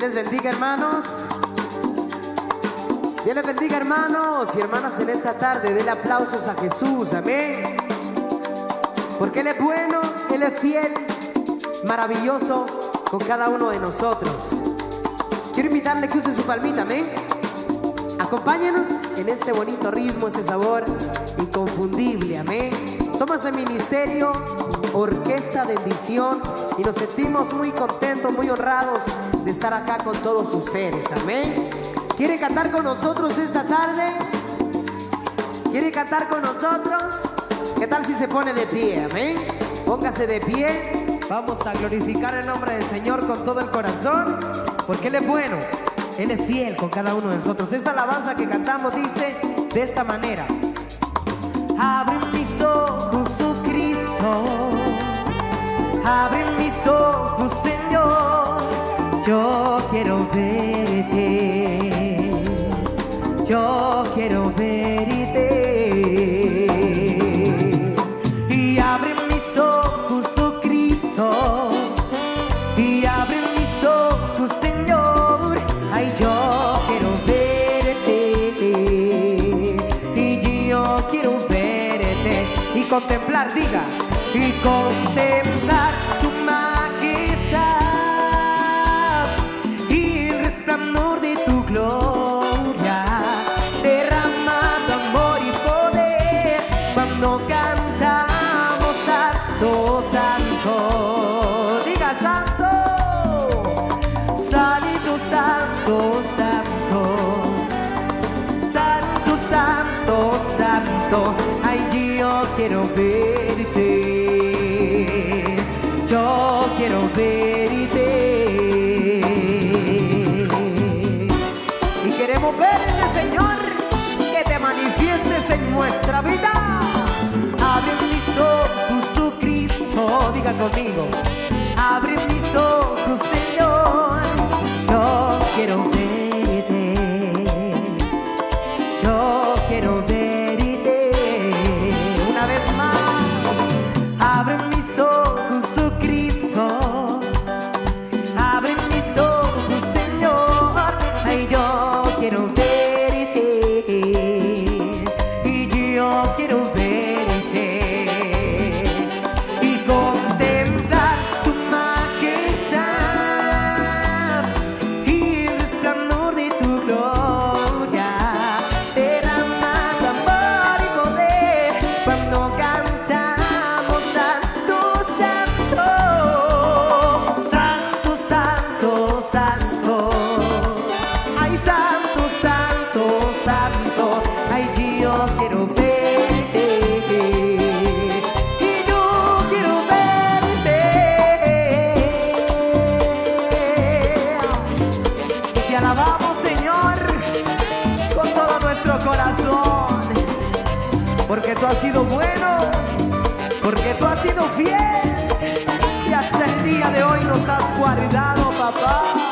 les bendiga, hermanos. Dios les bendiga, hermanos y hermanas, en esta tarde. Denle aplausos a Jesús, amén. Porque Él es bueno, Él es fiel, maravilloso con cada uno de nosotros. Quiero invitarle que use su palmita, amén. Acompáñenos en este bonito ritmo, este sabor inconfundible, amén. Somos el ministerio Orquesta de Visión y nos sentimos muy contentos, muy honrados de estar acá con todos ustedes, amén. ¿Quiere cantar con nosotros esta tarde? ¿Quiere cantar con nosotros? ¿Qué tal si se pone de pie, amén? Póngase de pie, vamos a glorificar el nombre del Señor con todo el corazón, porque Él es bueno, Él es fiel con cada uno de nosotros. Esta alabanza que cantamos dice de esta manera. Abre mis ojos, oh Cristo, mis ojos, Señor, yo quiero verte, yo quiero verte. Y abre mis ojos, oh Cristo, y abre mis ojos, Señor, ay, yo quiero verte, y yo quiero verte, y contemplar, diga, y contemplar santo, diga santo, Santo, santo, santo, santo, santo, santo, ay yo quiero verte, Conmigo. Fiel. Y hasta el día de hoy nos has guardado papá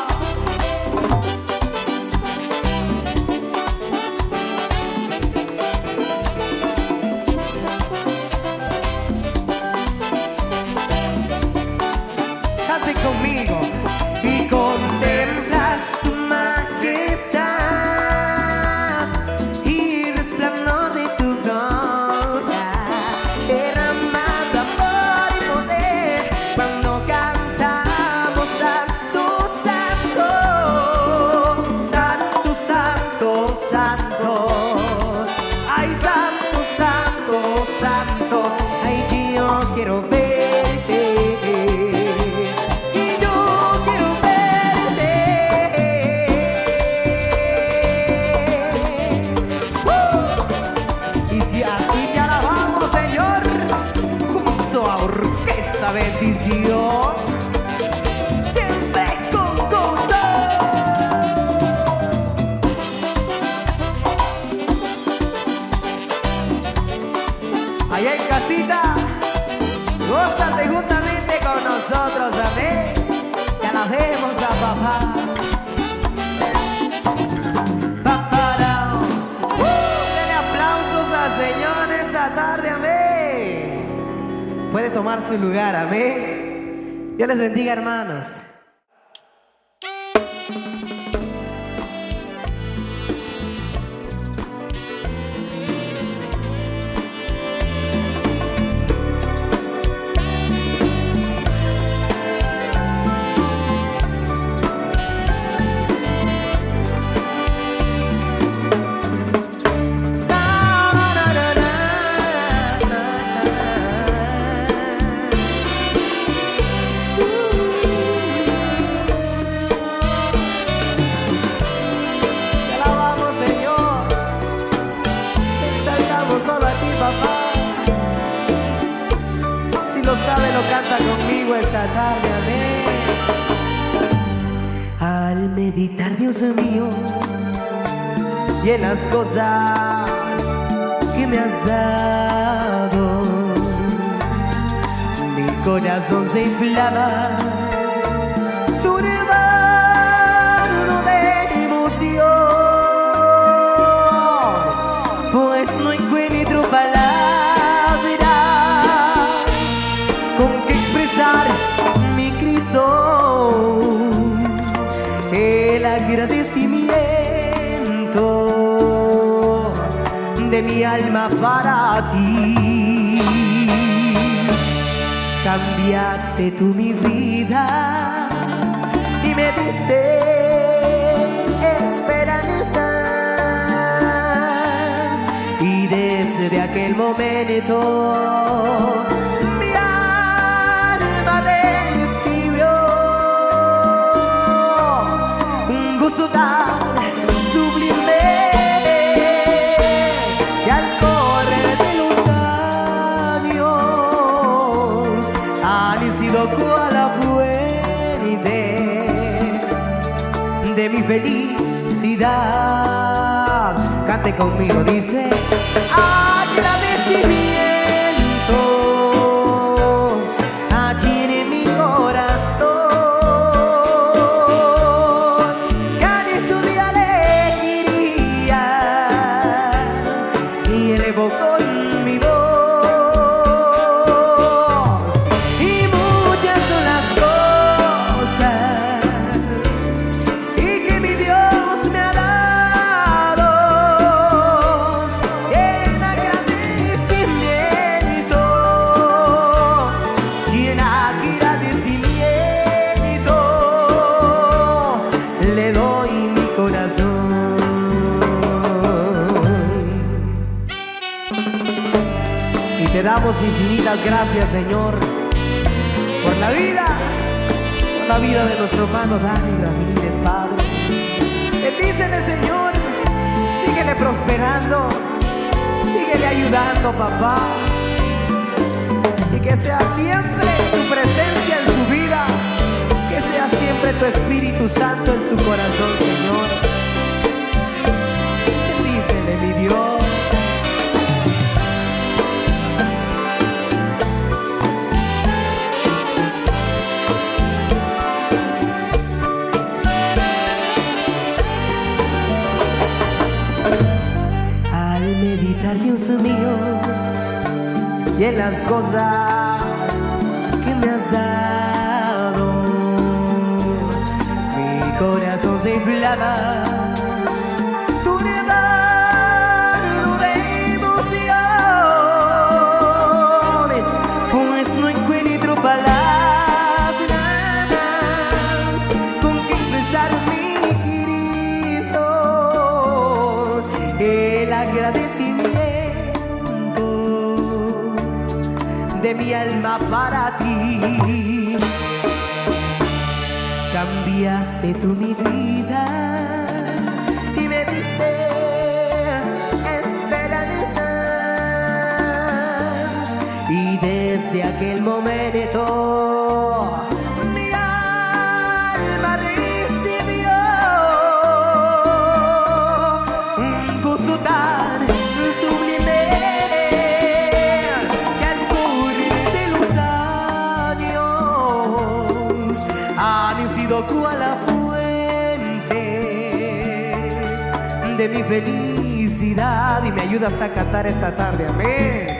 tomar su lugar, amén. Dios les bendiga, hermanos. Esta tarde, amén. Al meditar, Dios mío, y en las cosas que me has dado, mi corazón se inflama. Agradecimiento de mi alma para ti. Cambiaste tú mi vida y me diste esperanzas y desde aquel momento de mi felicidad. Cante conmigo, dice agradecimiento gracias Señor por la vida por la vida de nuestro hermano Dani Ramírez Padre. Bendícele Señor. Síguele prosperando. Síguele ayudando papá. Y que sea siempre tu presencia en su vida. Que sea siempre tu Espíritu Santo en su corazón Señor al meditar Dios mío en las cosas que me has dado. Mi corazón se inflama de mi alma para ti. Cambiaste tú mi vida y me diste esperanzas y desde aquel momento sido cual la fuente de mi felicidad y me ayudas a cantar esta tarde, amén.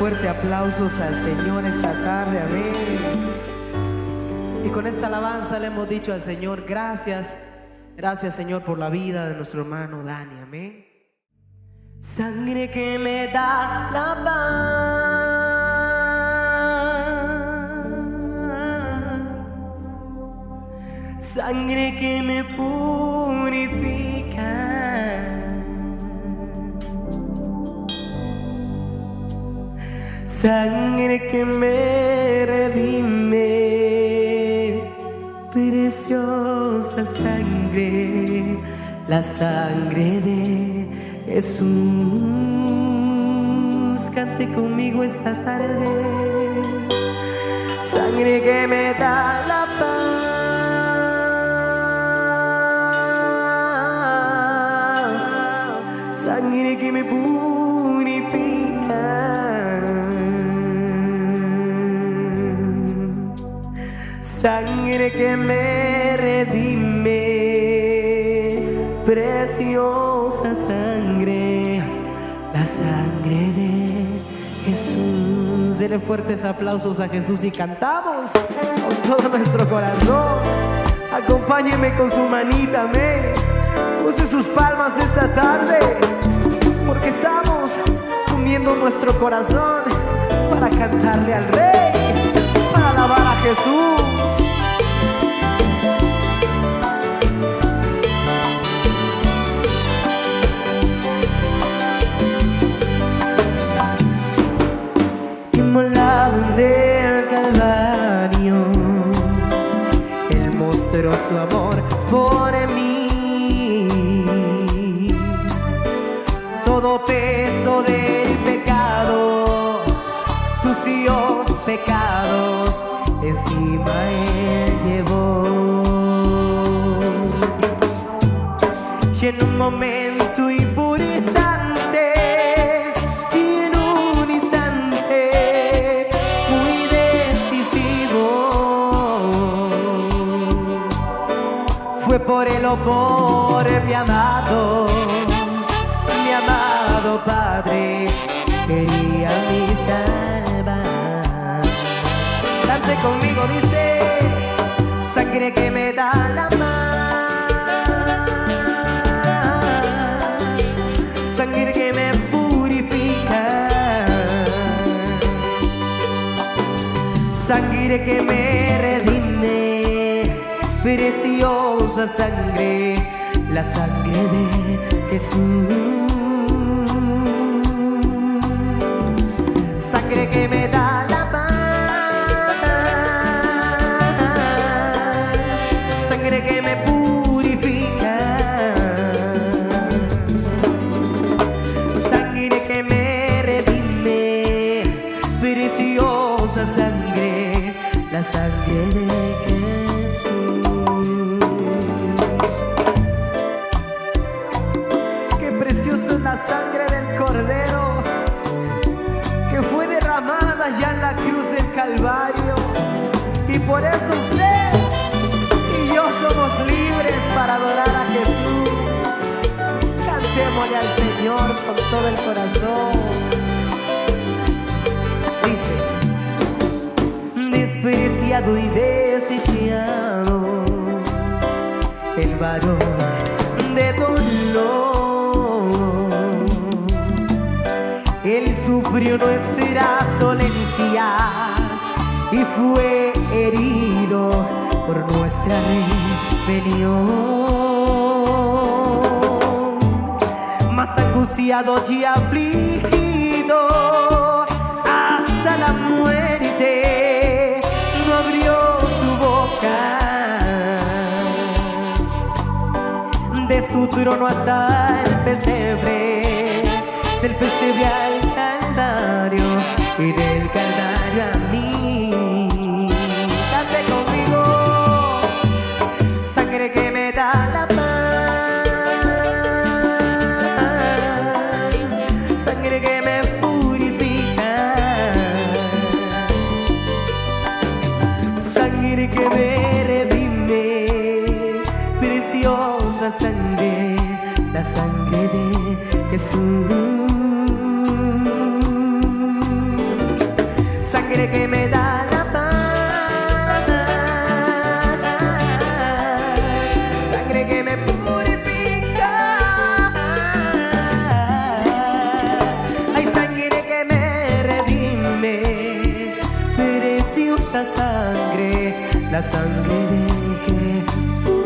Fuerte aplausos al Señor esta tarde, amén. Y con esta alabanza le hemos dicho al Señor, gracias, gracias Señor por la vida de nuestro hermano Dani, amén. Sangre que me da la paz, sangre que me purifica. Sangre que me redime, preciosa sangre, la sangre de Jesús. Cante conmigo esta tarde, sangre que me da la paz, sangre que me sangre que me redime, preciosa sangre, la sangre de Jesús. Dele fuertes aplausos a Jesús y cantamos con todo nuestro corazón. Acompáñeme con su manita, amén. Use sus palmas esta tarde, porque estamos uniendo nuestro corazón para cantarle al Rey, para alabar a Jesús. Mostró su amor por mí. Todo peso del pecado, sucios pecados, encima Él llevó. Y en un momento por mi amado, mi amado Padre, quería mi salvar. Cante conmigo, dice, sangre que me da la paz, sangre que me purifica, sangre que me preciosa sangre, la sangre de Jesús. Sangre que me da la paz, sangre que me purifica, sangre que me redime, preciosa sangre, la sangre de y desechado, el varón de dolor. Él sufrió nuestras dolencias y fue herido por nuestra rebelión. Más angustiado y afligido hasta la muerte, abrió su boca. De su trono hasta el pesebre, del pesebre al calvario y del calvario la sangre de Jesús.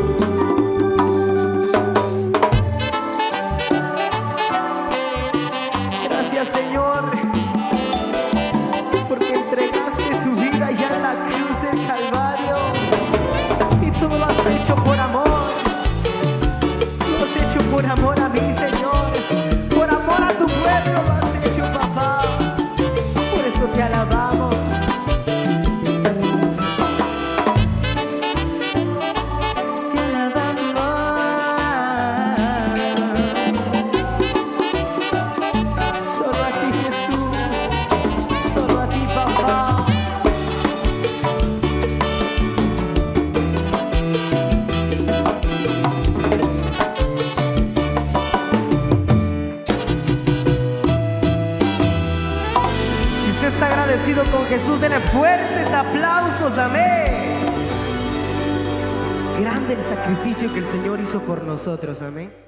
sacrificio que el Señor hizo por nosotros. Amén.